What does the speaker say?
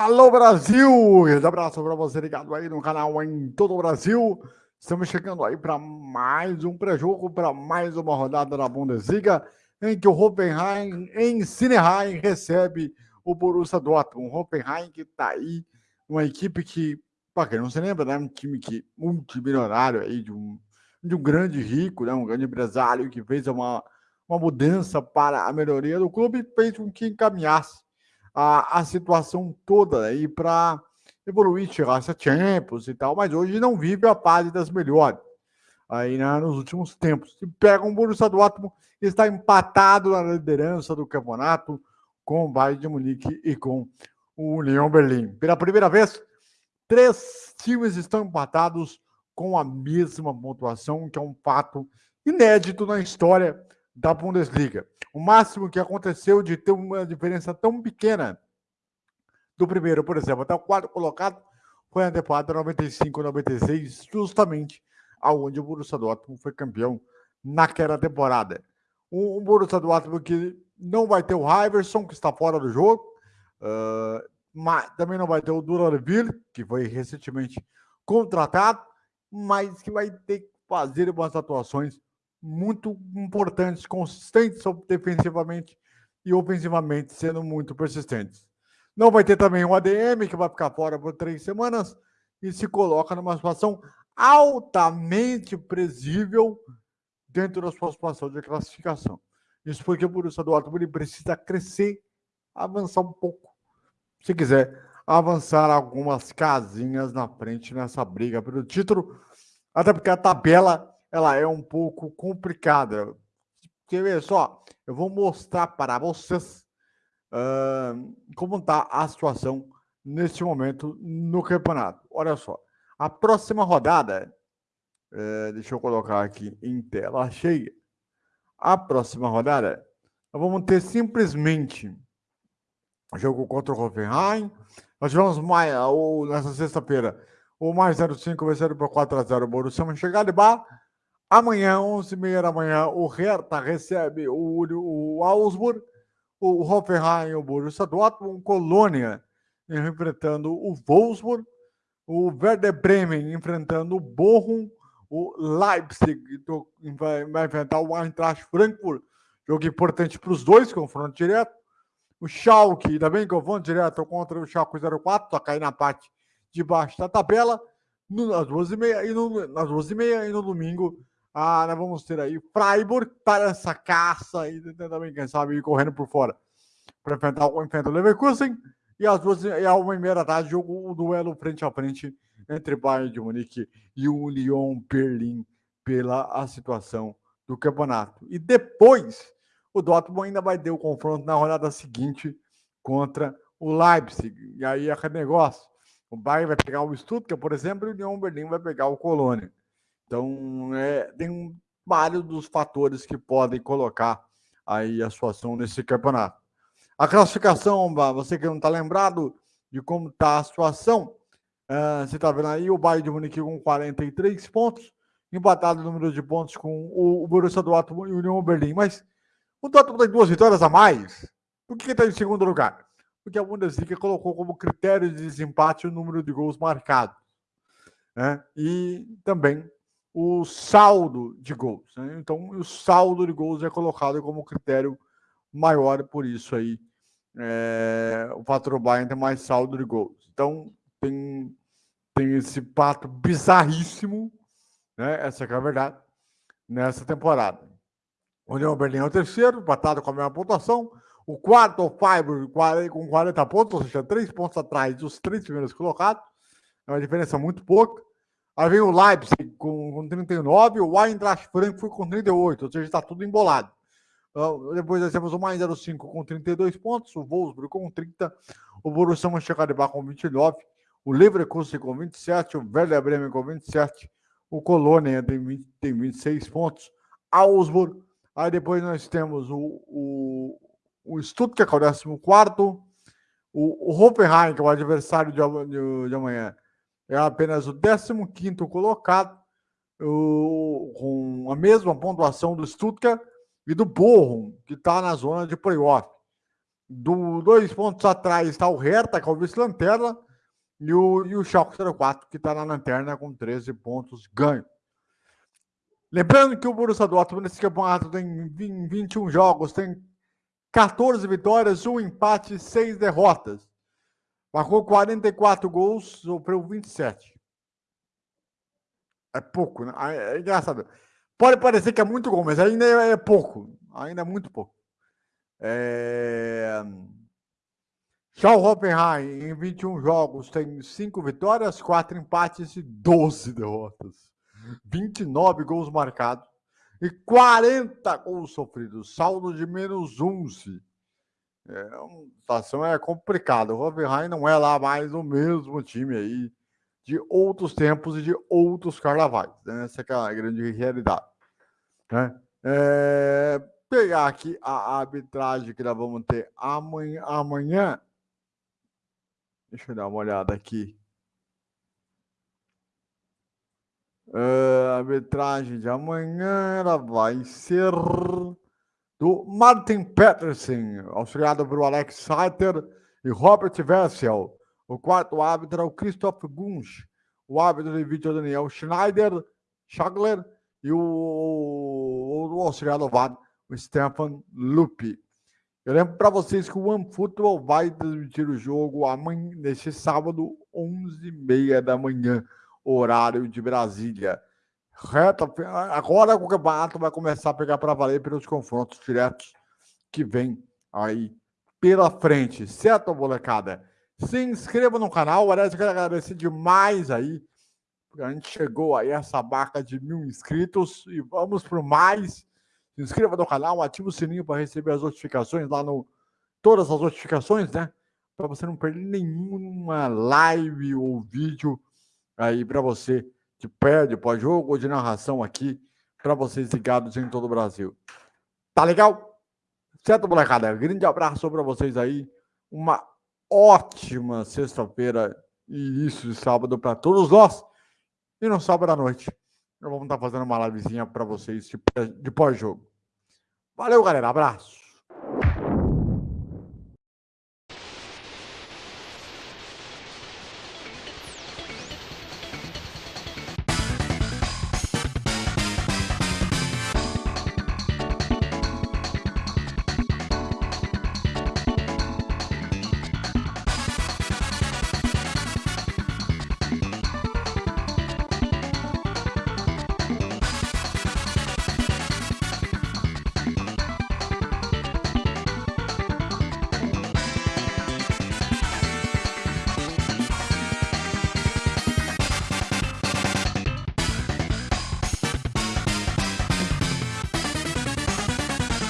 Alô Brasil! Um abraço para você ligado aí no canal em todo o Brasil. Estamos chegando aí para mais um pré-jogo, para mais uma rodada da Bundesliga, em que o Hoffenheim em Sineheim recebe o Borussia Dortmund. O Hoffenheim que está aí, uma equipe que, para quem não se lembra, né, um time que multimilionário aí de um, de um grande rico, né, um grande empresário que fez uma, uma mudança para a melhoria do clube fez com que encaminhasse a, a situação toda aí para evoluir, chegar a Champions e tal, mas hoje não vive a fase das melhores aí né, nos últimos tempos. Se pega um Borussia Dortmund está empatado na liderança do campeonato com o Bayern de Munique e com o União Berlim. Pela primeira vez, três times estão empatados com a mesma pontuação, que é um fato inédito na história da Bundesliga. O máximo que aconteceu de ter uma diferença tão pequena do primeiro, por exemplo, até o quarto colocado foi a temporada 95-96, justamente aonde o Borussia Dortmund foi campeão naquela temporada. Um, um Borussia Dortmund que não vai ter o Iverson, que está fora do jogo, uh, mas também não vai ter o Duranville, que foi recentemente contratado, mas que vai ter que fazer umas atuações muito importantes, consistentes defensivamente e ofensivamente, sendo muito persistentes. Não vai ter também um ADM que vai ficar fora por três semanas e se coloca numa situação altamente presível dentro da sua situação de classificação. Isso porque o Borussia Dortmund precisa crescer, avançar um pouco, se quiser avançar algumas casinhas na frente nessa briga pelo título, até porque a tabela ela é um pouco complicada. Quer ver só? Eu vou mostrar para vocês uh, como está a situação neste momento no campeonato. Olha só. A próxima rodada, uh, deixa eu colocar aqui em tela cheia. A próxima rodada, nós vamos ter simplesmente jogo contra o Hoffenheim. Nós tivemos mais, ou, nessa sexta-feira o mais 05 vencendo por 4x0 o Borussia Mönchengladbach. Amanhã, 11h30 da manhã, o Hertha recebe o, o Augsburg, o Hoffenheim, o Borussia Dortmund, Colônia enfrentando o Wolfsburg, o Werder Bremen enfrentando o Bochum, o Leipzig vai, vai enfrentar o Eintracht Frankfurt, jogo importante para os dois, confronto direto. O Schalke, também confronto direto contra o Schalke 04, só cair na parte de baixo da tabela, no, nas duas e meia, e e meia, e no domingo ah, nós vamos ter aí Freiburg para essa caça e também, quem sabe, ir correndo por fora para enfrentar, enfrentar o Leverkusen. E às duas e a uma e meia da tarde, o duelo frente a frente entre Bayern de Munique e o Lyon Berlim pela a situação do campeonato. E depois, o Dortmund ainda vai ter o confronto na rodada seguinte contra o Leipzig. E aí é negócio. O Bayern vai pegar o Stuttgart, por exemplo, e o Lyon Berlim vai pegar o Colônia. Então, é, tem vários dos fatores que podem colocar aí a situação nesse campeonato. A classificação, você que não está lembrado de como está a situação, uh, você está vendo aí o Bayern de Munique com 43 pontos, empatado o número de pontos com o, o Borussia Dortmund e o União Berlim. Mas o Dortmund tem duas vitórias a mais. Por que está em segundo lugar? Porque a Bundesliga colocou como critério de desempate o número de gols marcados. Né? E também o saldo de gols. Né? Então, o saldo de gols é colocado como critério maior, por isso aí é, o fator Bayern tem mais saldo de gols. Então, tem, tem esse pato bizarríssimo, né? essa é a verdade, nessa temporada. O União Berlim é o terceiro, empatado com a mesma pontuação. O quarto, o Freiburg, com 40 pontos, ou seja, três pontos atrás dos três primeiros colocados. É uma diferença muito pouca. Aí vem o Leipzig com, com 39, o Eintracht Frankfurt com 38, ou seja, está tudo embolado. Uh, depois nós temos o mais 05 com 32 pontos, o Wolfsburg com 30, o Borussia Mönchengladbach com 29, o Leverkusen com 27, o Werder Bremen com 27, o Colônia tem, 20, tem 26 pontos, Augsburg, aí depois nós temos o, o, o Stuttgart, que é o 14, o, o Hoffenheim, que é o adversário de, de, de amanhã, é apenas o 15 colocado, o, com a mesma pontuação do Stuttgart e do Bochum, que está na zona de playoff. Do, dois pontos atrás está o Hertha, que é o vice-lanterna, e o, e o Schalke 04, que está na lanterna com 13 pontos ganho. Lembrando que o Borussia Dortmund nesse campeonato tem 21 jogos, tem 14 vitórias, um empate e 6 derrotas. Marcou 44 gols, sofreu 27. É pouco, né? É engraçado. Pode parecer que é muito gol, mas ainda é pouco. Ainda é muito pouco. É... Já o em 21 jogos, tem 5 vitórias, 4 empates e 12 derrotas. 29 gols marcados e 40 gols sofridos. Saldo de menos 11. É, a situação é complicada. O Hoffenheim não é lá mais o mesmo time aí de outros tempos e de outros carnavais. Né? Essa é a grande realidade. Né? É, pegar aqui a arbitragem que nós vamos ter amanhã, amanhã. Deixa eu dar uma olhada aqui. Uh, a arbitragem de amanhã ela vai ser do Martin Peterson, auxiliado por Alex Saiter e Robert Vessel. O quarto árbitro é o Christoph Gunsch. O árbitro de vídeo é o Daniel Schneider, Schagler e o, o, o auxiliado VAR, o Stefan Lupi. Eu lembro para vocês que o OneFootball vai transmitir o jogo amanhã, neste sábado, 11h30 da manhã horário de Brasília. Reta, agora o campeonato vai começar a pegar para valer pelos confrontos diretos que vem aí pela frente, certo, molecada? Se inscreva no canal, aliás, eu quero agradecer demais aí, a gente chegou aí a essa marca de mil inscritos e vamos por mais. Se inscreva no canal, ative o sininho para receber as notificações lá no. Todas as notificações, né? Para você não perder nenhuma live ou vídeo aí para você de pé, de pós-jogo ou de narração aqui para vocês ligados em todo o Brasil. Tá legal? Certo, molecada? Grande abraço para vocês aí. Uma ótima sexta-feira e início de sábado para todos nós. E no sábado à noite, nós vamos estar tá fazendo uma livezinha para vocês de pós-jogo. Valeu, galera. Abraço.